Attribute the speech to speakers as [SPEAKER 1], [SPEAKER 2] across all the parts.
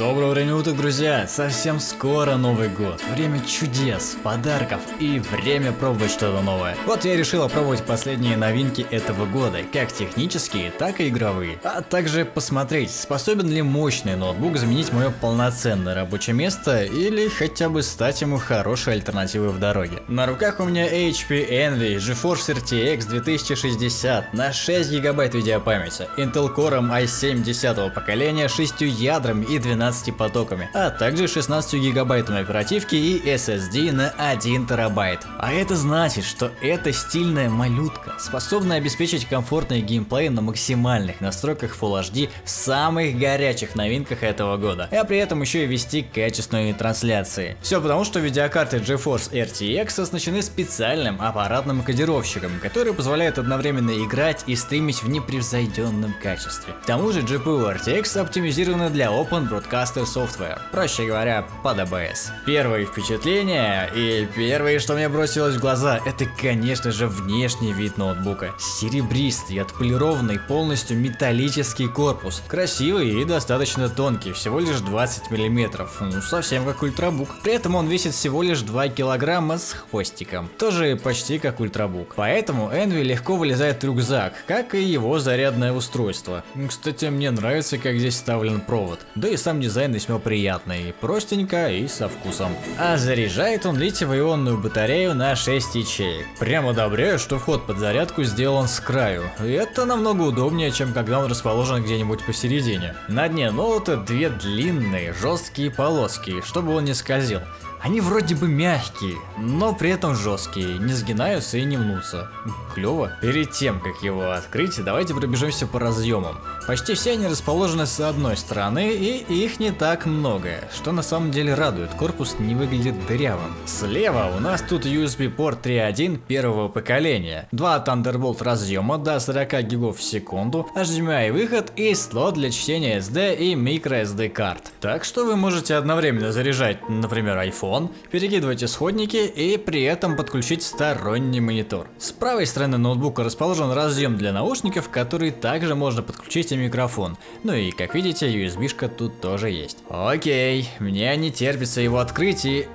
[SPEAKER 1] Доброго времени уток, друзья! Совсем скоро Новый год. Время чудес, подарков и время пробовать что-то новое. Вот я решил опробовать последние новинки этого года, как технические, так и игровые. А также посмотреть, способен ли мощный ноутбук заменить мое полноценное рабочее место или хотя бы стать ему хорошей альтернативой в дороге. На руках у меня HP Envy GeForce RTX 2060 на 6 гигабайт видеопамяти, Intel Core i7 10 поколения, 6 ядрами и 12 12 потоками, а также 16 гигабайтами оперативки и SSD на 1 терабайт. А это значит, что эта стильная малютка способна обеспечить комфортный геймплей на максимальных настройках Full HD в самых горячих новинках этого года, а при этом еще и вести качественные трансляции. Все потому, что видеокарты GeForce RTX оснащены специальным аппаратным кодировщиком, который позволяет одновременно играть и стримить в непревзойденном качестве. К тому же GPU RTX оптимизирована для Open Broadcast Broadcaster Software, проще говоря, под ABS. Первые впечатления и первое, что мне бросилось в глаза, это конечно же внешний вид ноутбука. Серебристый, отполированный, полностью металлический корпус. Красивый и достаточно тонкий, всего лишь 20 мм, ну совсем как ультрабук. При этом он весит всего лишь 2 килограмма с хвостиком, тоже почти как ультрабук. Поэтому Envy легко вылезает рюкзак, как и его зарядное устройство. Кстати, мне нравится, как здесь вставлен провод. Да и сам дизайн весьма приятный, простенько и со вкусом. А заряжает он литиево-ионную батарею на 6 ячеек. Прямо одобряю, что вход под зарядку сделан с краю. И это намного удобнее, чем когда он расположен где-нибудь посередине. На дне ноута две длинные жесткие полоски, чтобы он не скользил. Они вроде бы мягкие, но при этом жесткие, не сгинаются и не мнутся. Клево. Перед тем, как его открыть, давайте пробежимся по разъемам. Почти все они расположены с одной стороны, и их не так много, что на самом деле радует, корпус не выглядит дырявым. Слева у нас тут USB порт 3.1 первого поколения, два Thunderbolt разъема до 40 гигов в секунду, HDMI выход и слот для чтения SD и microSD карт. Так что вы можете одновременно заряжать, например, iPhone, телефон, перекидывать исходники и при этом подключить сторонний монитор. С правой стороны ноутбука расположен разъем для наушников, который также можно подключить и микрофон. Ну и как видите, USB-шка тут тоже есть. Окей, мне не терпится его открыть и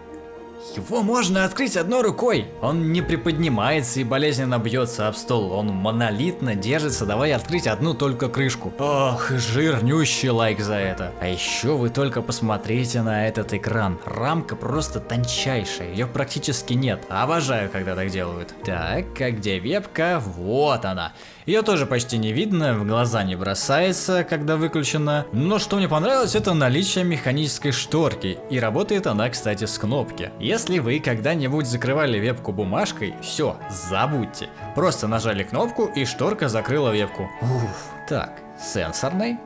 [SPEAKER 1] его можно открыть одной рукой. Он не приподнимается и болезненно бьется об стол. Он монолитно держится, давай открыть одну только крышку. Ох, жирнющий лайк за это. А еще вы только посмотрите на этот экран. Рамка просто тончайшая, ее практически нет. Обожаю, когда так делают. Так, а где вебка? Вот она. Ее тоже почти не видно, в глаза не бросается, когда выключена. Но что мне понравилось, это наличие механической шторки. И работает она, кстати, с кнопки. Если вы когда-нибудь закрывали вебку бумажкой, все, забудьте. Просто нажали кнопку и шторка закрыла вебку. Уф. Так, сенсорный?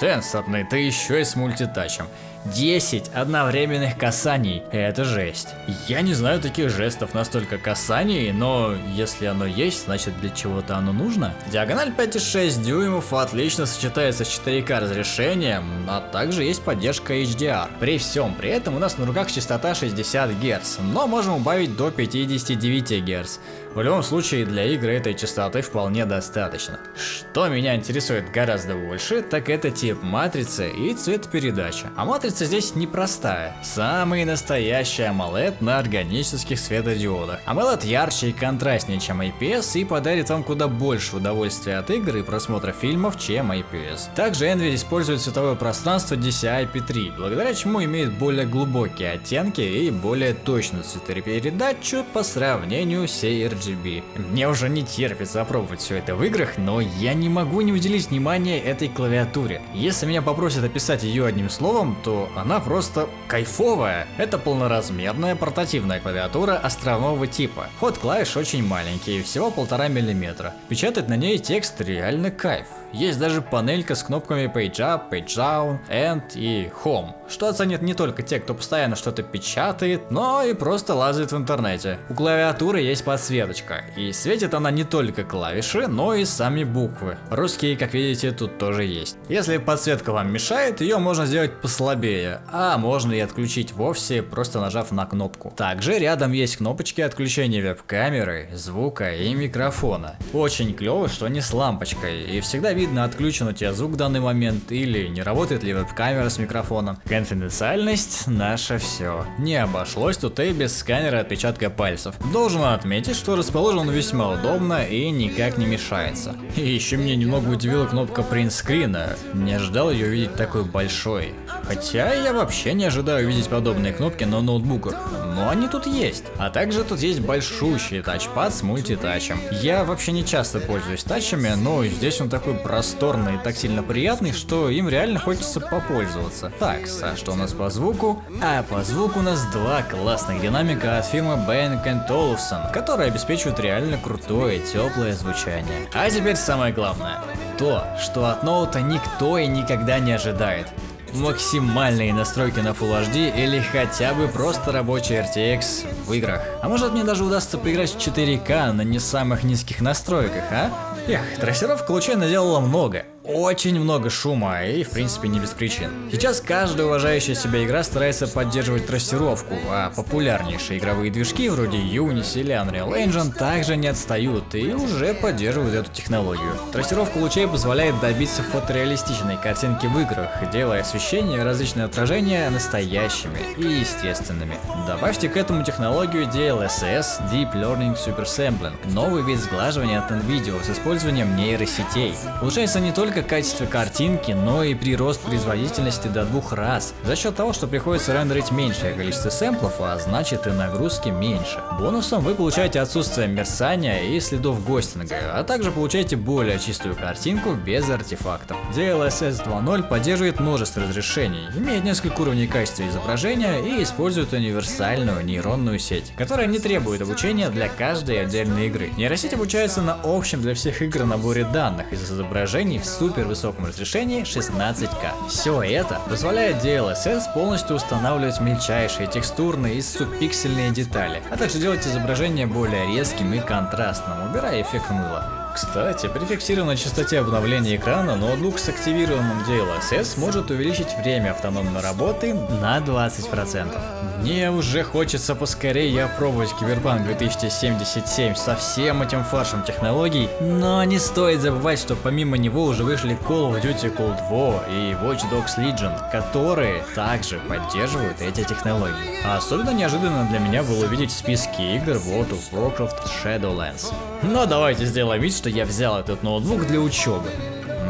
[SPEAKER 1] Сенсорный, ты еще и с мультитачем. 10 одновременных касаний. Это жесть. Я не знаю таких жестов настолько касаний, но если оно есть, значит для чего-то оно нужно. Диагональ 5,6 дюймов отлично сочетается с 4К разрешением, а также есть поддержка HDR. При всем при этом у нас на руках частота 60 Гц, но можем убавить до 59 Гц. В любом случае для игры этой частоты вполне достаточно. Что меня интересует гораздо больше, так это тип матрицы и цветопередача. А матрица здесь непростая. Самый настоящий AMOLED на органических светодиодах. AMOLED ярче и контрастнее, чем IPS и подарит вам куда больше удовольствия от игр и просмотра фильмов, чем IPS. Также Envy использует цветовое пространство DCI-P3, благодаря чему имеет более глубокие оттенки и более точную цветопередачу по сравнению с ARG RGB. Мне уже не терпится опробовать все это в играх, но я не могу не уделить внимания этой клавиатуре. Если меня попросят описать ее одним словом, то она просто кайфовая. Это полноразмерная портативная клавиатура островного типа. Ход клавиш очень маленький, всего полтора миллиметра. Печатать на ней текст реально кайф. Есть даже панелька с кнопками Page Up, Page Down, End и Home, что оценят не только те, кто постоянно что-то печатает, но и просто лазает в интернете. У клавиатуры есть подсветочка. И светит она не только клавиши, но и сами буквы. Русские, как видите, тут тоже есть. Если подсветка вам мешает, ее можно сделать послабее, а можно и отключить вовсе, просто нажав на кнопку. Также рядом есть кнопочки отключения веб-камеры, звука и микрофона. Очень клево, что они с лампочкой, и всегда отключен у тебя звук в данный момент или не работает ли веб-камера с микрофоном. Конфиденциальность – наше все. Не обошлось тут и без сканера отпечатка пальцев. Должен отметить, что расположен он весьма удобно и никак не мешается. И еще меня немного удивила кнопка принтскрина. Не ожидал ее видеть такой большой. Хотя я вообще не ожидаю видеть подобные кнопки на ноутбуках, но они тут есть. А также тут есть большущий тачпад с мультитачем. Я вообще не часто пользуюсь тачами, но здесь он такой просторный и так сильно приятный, что им реально хочется попользоваться. Так, а что у нас по звуку? А по звуку у нас два классных динамика от фирмы Bang Olufsen, которые обеспечивают реально крутое теплое звучание. А теперь самое главное. То, что от ноута никто и никогда не ожидает максимальные настройки на Full HD или хотя бы просто рабочий RTX в играх. А может мне даже удастся поиграть в 4К на не самых низких настройках, а? Эх, трассировка лучей наделала много очень много шума и в принципе не без причин. Сейчас каждая уважающая себя игра старается поддерживать трассировку, а популярнейшие игровые движки вроде Unity или Unreal Engine также не отстают и уже поддерживают эту технологию. Трассировка лучей позволяет добиться фотореалистичной картинки в играх, делая освещение и различные отражения настоящими и естественными. Добавьте к этому технологию DLSS Deep Learning Super Sampling, новый вид сглаживания от NVIDIA с использованием нейросетей. Улучшается не только только качество картинки, но и прирост производительности до двух раз, за счет того, что приходится рендерить меньшее количество сэмплов, а значит и нагрузки меньше. Бонусом вы получаете отсутствие мерцания и следов гостинга, а также получаете более чистую картинку без артефактов. DLSS 2.0 поддерживает множество разрешений, имеет несколько уровней качества изображения и использует универсальную нейронную сеть, которая не требует обучения для каждой отдельной игры. Нейросеть обучается на общем для всех игр наборе данных из изображений в супер высоком разрешении 16К. Все это позволяет DLSS полностью устанавливать мельчайшие текстурные и субпиксельные детали, а также делать изображение более резким и контрастным, убирая эффект мыла. Кстати, при фиксированной частоте обновления экрана ноутбук с активированным DLSS может увеличить время автономной работы на 20%. Мне уже хочется поскорее опробовать Киберпанк 2077 со всем этим фаршем технологий, но не стоит забывать, что помимо него уже вышли Call of Duty Cold War и Watch Dogs Legion, которые также поддерживают эти технологии. Особенно неожиданно для меня было увидеть в списке игр World of Warcraft Shadowlands. Но давайте сделаем вид, что я взял этот ноутбук для учебы.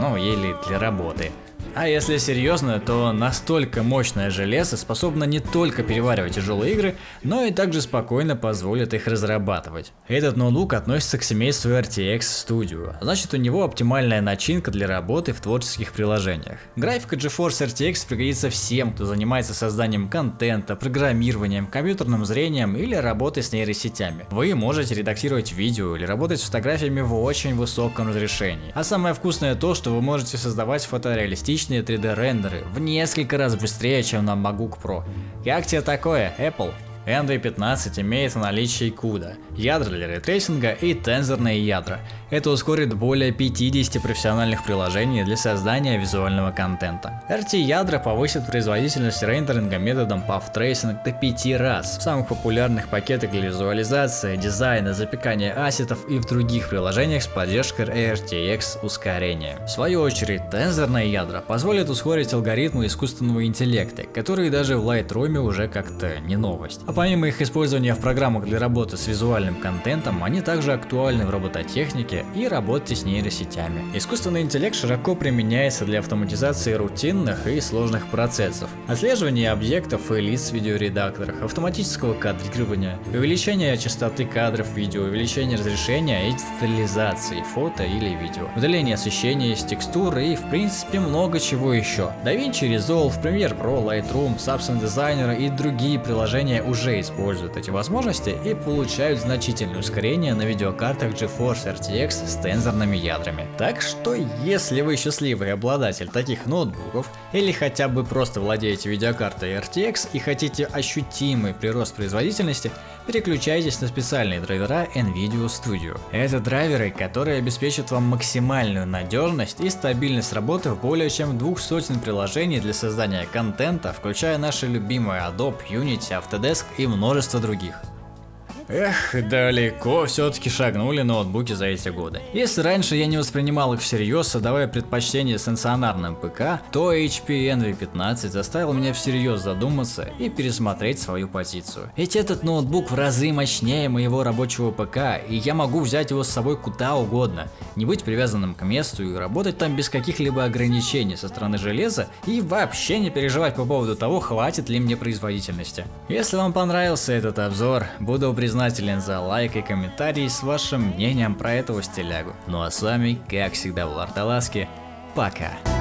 [SPEAKER 1] Ну, или для работы. А если серьезно, то настолько мощное железо способно не только переваривать тяжелые игры, но и также спокойно позволит их разрабатывать. Этот ноутбук относится к семейству RTX Studio, значит у него оптимальная начинка для работы в творческих приложениях. Графика GeForce RTX пригодится всем, кто занимается созданием контента, программированием, компьютерным зрением или работой с нейросетями. Вы можете редактировать видео или работать с фотографиями в очень высоком разрешении. А самое вкусное то, что вы можете создавать фотореалистичные реалистичные 3D рендеры в несколько раз быстрее, чем на MacBook Pro. Как тебе такое, Apple? NV15 имеет наличие CUDA, ядра для ray tracing а и тензорные ядра. Это ускорит более 50 профессиональных приложений для создания визуального контента. RT-ядра повысит производительность рендеринга методом Path до 5 раз в самых популярных пакетах для визуализации, дизайна, запекания asset ов и в других приложениях с поддержкой RTX ускорения. В свою очередь, тензорные ядра позволят ускорить алгоритмы искусственного интеллекта, которые даже в Lightroom уже как-то не новость. А помимо их использования в программах для работы с визуальным контентом, они также актуальны в робототехнике, и работе с нейросетями. Искусственный интеллект широко применяется для автоматизации рутинных и сложных процессов, отслеживания объектов и лиц в видеоредакторах, автоматического кадрирования, увеличения частоты кадров видео, увеличения разрешения и детализации фото или видео, удаление освещения из текстуры и в принципе много чего еще. DaVinci Resolve, Premiere Pro, Lightroom, Substance Designer и другие приложения уже используют эти возможности и получают значительное ускорение на видеокартах GeForce RTX RTX с тензорными ядрами. Так что, если вы счастливый обладатель таких ноутбуков, или хотя бы просто владеете видеокартой RTX и хотите ощутимый прирост производительности, переключайтесь на специальные драйвера NVIDIA Studio. Это драйверы, которые обеспечат вам максимальную надежность и стабильность работы в более чем двух сотен приложений для создания контента, включая наши любимые Adobe, Unity, Autodesk и множество других. Эх, далеко все-таки шагнули ноутбуки за эти годы. Если раньше я не воспринимал их всерьез, отдавая предпочтение стационарным ПК, то HP Envy 15 заставил меня всерьез задуматься и пересмотреть свою позицию. Ведь этот ноутбук в разы мощнее моего рабочего ПК, и я могу взять его с собой куда угодно, не быть привязанным к месту и работать там без каких-либо ограничений со стороны железа и вообще не переживать по поводу того, хватит ли мне производительности. Если вам понравился этот обзор, буду признателен признателен за лайк и комментарий с вашим мнением про этого стилягу. Ну а с вами, как всегда, в Ларталаске, пока.